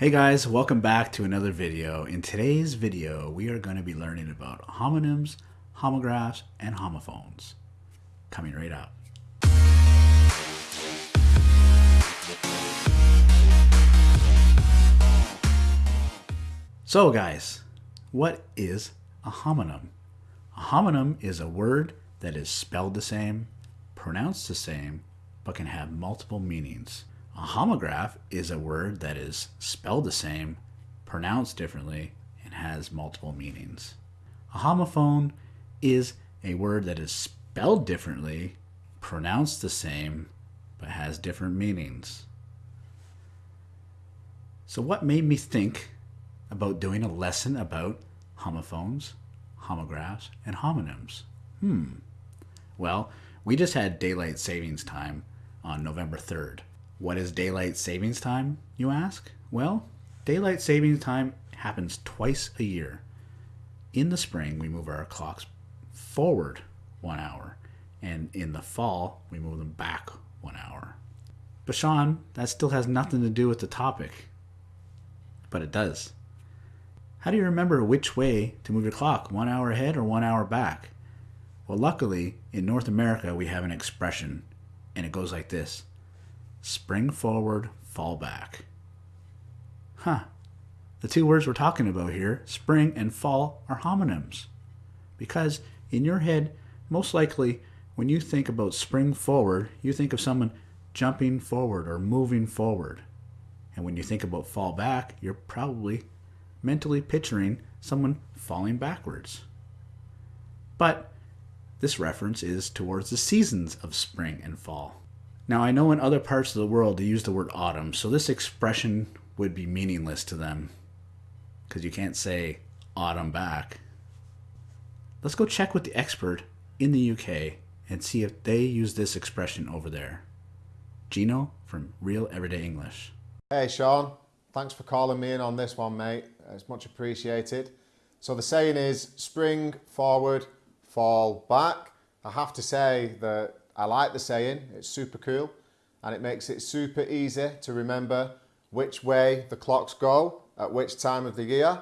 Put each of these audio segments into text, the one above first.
Hey guys, welcome back to another video. In today's video, we are going to be learning about homonyms, homographs, and homophones. Coming right up. So guys, what is a homonym? A homonym is a word that is spelled the same, pronounced the same, but can have multiple meanings. A homograph is a word that is spelled the same, pronounced differently, and has multiple meanings. A homophone is a word that is spelled differently, pronounced the same, but has different meanings. So, what made me think about doing a lesson about homophones, homographs, and homonyms? Hmm. Well, we just had daylight savings time on November 3rd. What is daylight savings time, you ask? Well, daylight savings time happens twice a year. In the spring, we move our clocks forward one hour, and in the fall, we move them back one hour. But Sean, that still has nothing to do with the topic. But it does. How do you remember which way to move your clock, one hour ahead or one hour back? Well, luckily, in North America, we have an expression, and it goes like this spring forward, fall back. Huh. The two words we're talking about here, spring and fall, are homonyms. Because in your head, most likely, when you think about spring forward, you think of someone jumping forward or moving forward. And when you think about fall back, you're probably mentally picturing someone falling backwards. But this reference is towards the seasons of spring and fall. Now, I know in other parts of the world they use the word autumn, so this expression would be meaningless to them because you can't say autumn back. Let's go check with the expert in the UK and see if they use this expression over there. Gino from Real Everyday English. Hey Sean, thanks for calling me in on this one, mate. It's much appreciated. So the saying is spring forward, fall back. I have to say that I like the saying, it's super cool and it makes it super easy to remember which way the clocks go at which time of the year.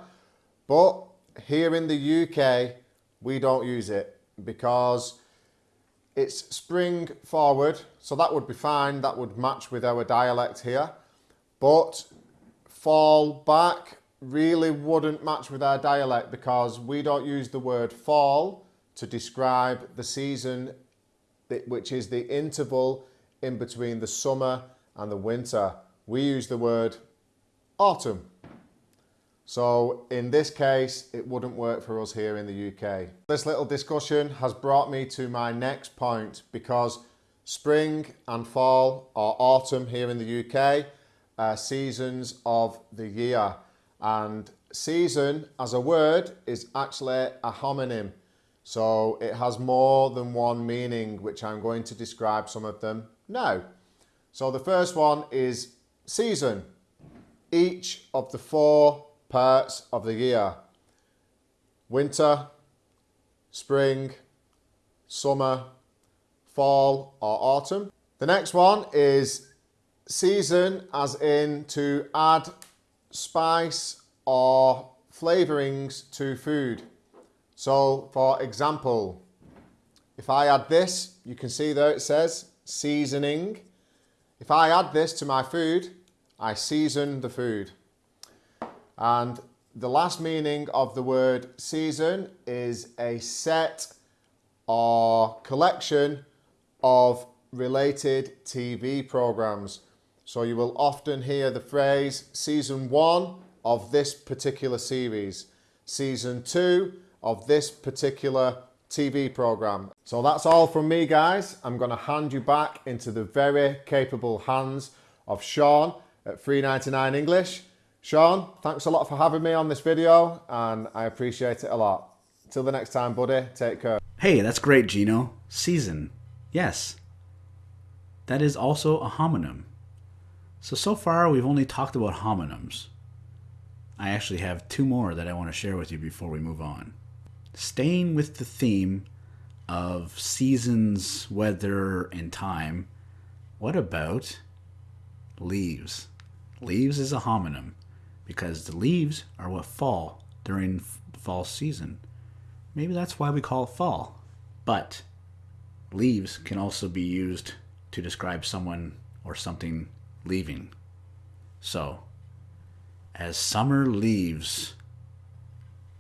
But here in the UK, we don't use it because it's spring forward, so that would be fine, that would match with our dialect here. But fall back really wouldn't match with our dialect because we don't use the word fall to describe the season which is the interval in between the summer and the winter. We use the word autumn. So in this case, it wouldn't work for us here in the UK. This little discussion has brought me to my next point because spring and fall or autumn here in the UK are uh, seasons of the year. And season as a word is actually a homonym. So it has more than one meaning, which I'm going to describe some of them now. So the first one is season. Each of the four parts of the year. Winter, spring, summer, fall or autumn. The next one is season as in to add spice or flavourings to food. So for example, if I add this, you can see there it says seasoning. If I add this to my food, I season the food. And the last meaning of the word season is a set or collection of related TV programs. So you will often hear the phrase season one of this particular series, season two of this particular TV program. So that's all from me guys. I'm going to hand you back into the very capable hands of Sean at 3.99 English. Sean, thanks a lot for having me on this video and I appreciate it a lot. Till the next time, buddy, take care. Hey, that's great, Gino. Season. Yes. That is also a homonym. So, so far we've only talked about homonyms. I actually have two more that I want to share with you before we move on staying with the theme of seasons, weather, and time, what about leaves? Leaves is a homonym. because the leaves are what fall during the fall season. Maybe that's why we call it fall. But leaves can also be used to describe someone or something leaving. So, as summer leaves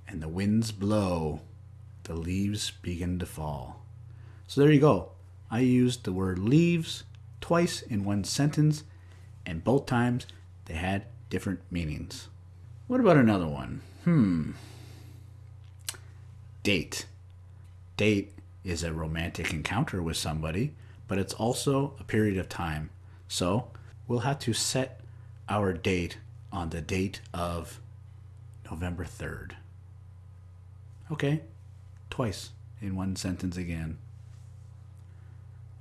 and the winds blow, the leaves begin to fall. So there you go. I used the word leaves twice in one sentence, and both times they had different meanings. What about another one? Hmm. Date. Date is a romantic encounter with somebody, but it's also a period of time. So we'll have to set our date on the date of November 3rd. Okay, twice in one sentence again.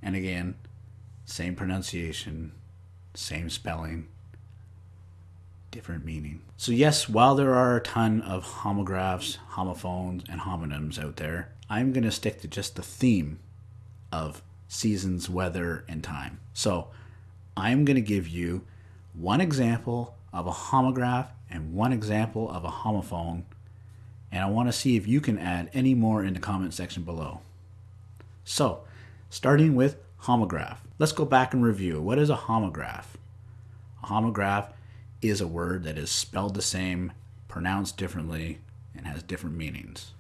And again, same pronunciation, same spelling, different meaning. So, yes, while there are a ton of homographs, homophones, and homonyms out there, I'm going to stick to just the theme of seasons, weather, and time. So, I'm going to give you one example of a homograph and one example of a homophone, and I want to see if you can add any more in the comment section below. So, starting with homograph. Let's go back and review. What is a homograph? A homograph is a word that is spelled the same, pronounced differently, and has different meanings.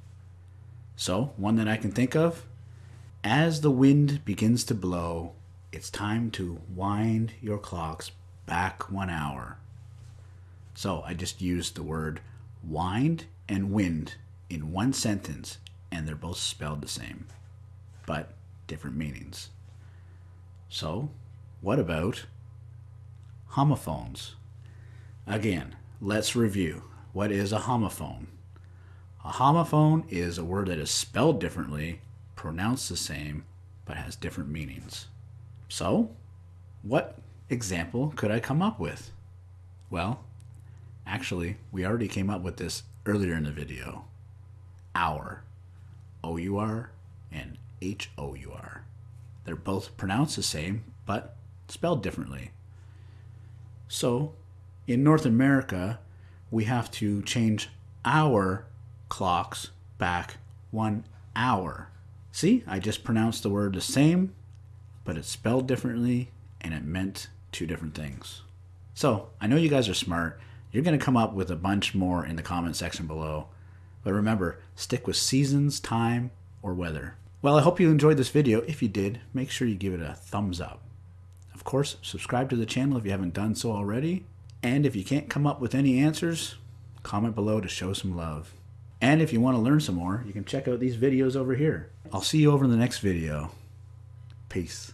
So, one that I can think of as the wind begins to blow, it's time to wind your clocks back one hour. So, I just used the word wind and wind in one sentence, and they're both spelled the same, but different meanings. So, what about homophones? Again, let's review. What is a homophone? A homophone is a word that is spelled differently, pronounced the same, but has different meanings. So, what example could I come up with? Well, actually, we already came up with this earlier in the video. Our. O-U-R and H-O-U-R. They're both pronounced the same, but spelled differently. So, in North America, we have to change our clocks back one hour. See, I just pronounced the word the same, but it's spelled differently and it meant two different things. So, I know you guys are smart. You're going to come up with a bunch more in the comment section below. But remember, stick with seasons, time, or weather. Well, I hope you enjoyed this video. If you did, make sure you give it a thumbs up. Of course, subscribe to the channel if you haven't done so already. And if you can't come up with any answers, comment below to show some love. And if you want to learn some more, you can check out these videos over here. I'll see you over in the next video. Peace.